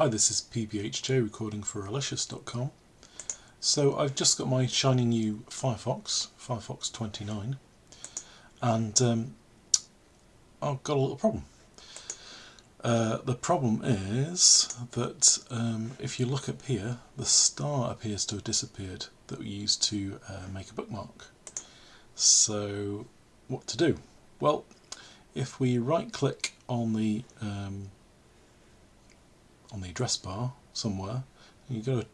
Hi, this is PBHJ recording for Relicious.com. So I've just got my shiny new Firefox, Firefox 29, and um, I've got a little problem. Uh, the problem is that um, if you look up here, the star appears to have disappeared that we used to uh, make a bookmark. So what to do? Well, if we right click on the um, on the address bar somewhere. You've got to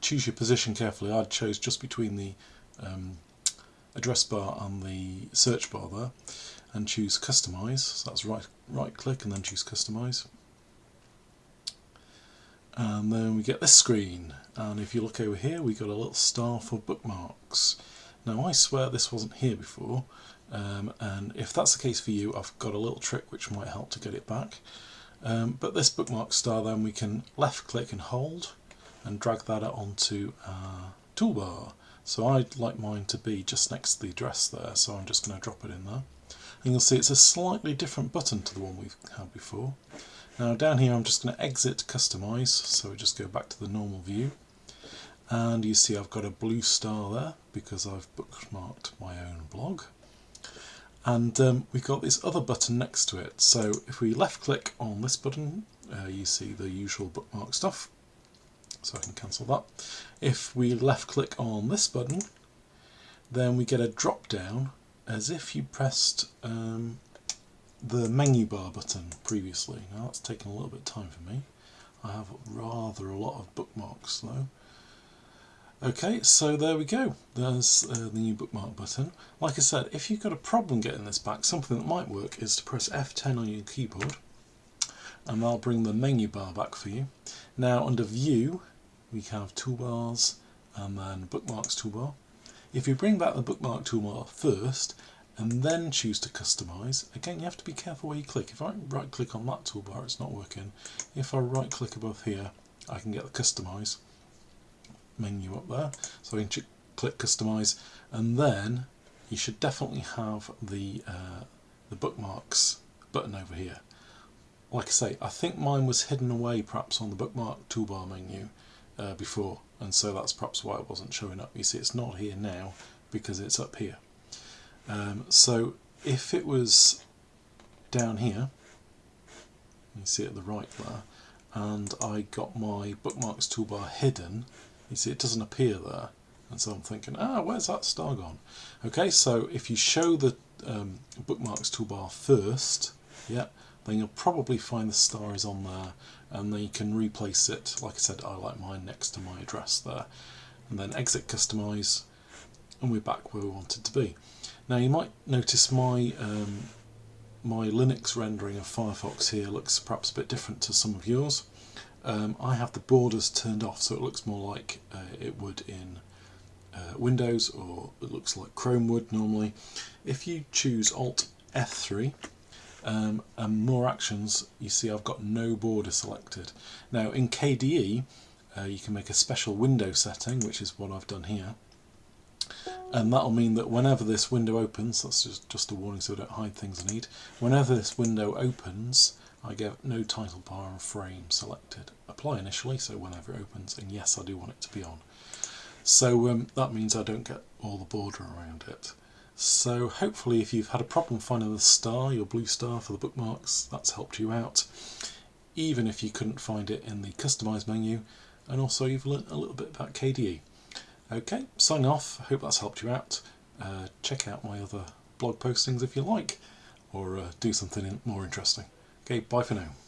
choose your position carefully. I chose just between the um, address bar and the search bar there and choose customize. So that's right, right click and then choose customize. And then we get this screen and if you look over here we've got a little star for bookmarks. Now I swear this wasn't here before um, and if that's the case for you I've got a little trick which might help to get it back. Um, but this bookmark star then we can left click and hold and drag that onto our toolbar. So I'd like mine to be just next to the address there, so I'm just going to drop it in there. And you'll see it's a slightly different button to the one we've had before. Now down here I'm just going to exit customize, so we just go back to the normal view. And you see I've got a blue star there because I've bookmarked my own blog and um, we've got this other button next to it. So if we left click on this button uh, you see the usual bookmark stuff. So I can cancel that. If we left click on this button then we get a drop down as if you pressed um, the menu bar button previously. Now that's taken a little bit of time for me. I have rather a lot of bookmarks though Okay, so there we go. There's uh, the new bookmark button. Like I said, if you've got a problem getting this back, something that might work is to press F10 on your keyboard and that'll bring the menu bar back for you. Now under View, we have Toolbars and then Bookmarks toolbar. If you bring back the Bookmark toolbar first and then choose to customize, again you have to be careful where you click. If I right click on that toolbar, it's not working. If I right click above here, I can get the customize menu up there. So I can click customize and then you should definitely have the uh, the bookmarks button over here. Like I say I think mine was hidden away perhaps on the bookmark toolbar menu uh, before and so that's perhaps why it wasn't showing up. You see it's not here now because it's up here. Um, so if it was down here you see at the right there and I got my bookmarks toolbar hidden you see it doesn't appear there. And so I'm thinking ah where's that star gone? Okay so if you show the um, bookmarks toolbar first yeah then you'll probably find the star is on there and then you can replace it. Like I said I like mine next to my address there. And then exit customize and we're back where we wanted to be. Now you might notice my um, my Linux rendering of Firefox here looks perhaps a bit different to some of yours um, I have the borders turned off so it looks more like uh, it would in uh, Windows or it looks like Chrome would normally. If you choose Alt F3 um, and more actions you see I've got no border selected. Now in KDE uh, you can make a special window setting which is what I've done here and that'll mean that whenever this window opens, that's just, just a warning so I don't hide things I need, whenever this window opens I get no title bar and frame selected. Apply initially, so whenever it opens, and yes, I do want it to be on. So um, that means I don't get all the border around it. So hopefully if you've had a problem finding the star, your blue star for the bookmarks, that's helped you out. Even if you couldn't find it in the customize menu, and also you've learnt a little bit about KDE. Okay, signing off, hope that's helped you out. Uh, check out my other blog postings if you like, or uh, do something more interesting. Okay, bye for now.